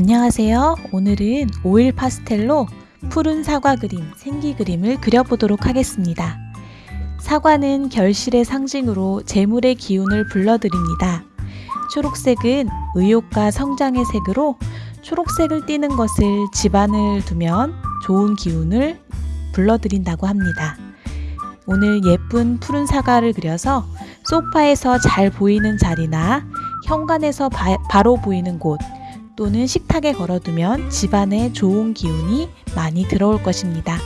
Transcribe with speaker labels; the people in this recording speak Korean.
Speaker 1: 안녕하세요. 오늘은 오일 파스텔로 푸른 사과 그림, 생기 그림을 그려보도록 하겠습니다. 사과는 결실의 상징으로 재물의 기운을 불러들입니다. 초록색은 의욕과 성장의 색으로 초록색을 띠는 것을 집안을 두면 좋은 기운을 불러들인다고 합니다. 오늘 예쁜 푸른 사과를 그려서 소파에서 잘 보이는 자리나 현관에서 바, 바로 보이는 곳 또는 식탁에 걸어두면 집안에 좋은 기운이 많이 들어올 것입니다.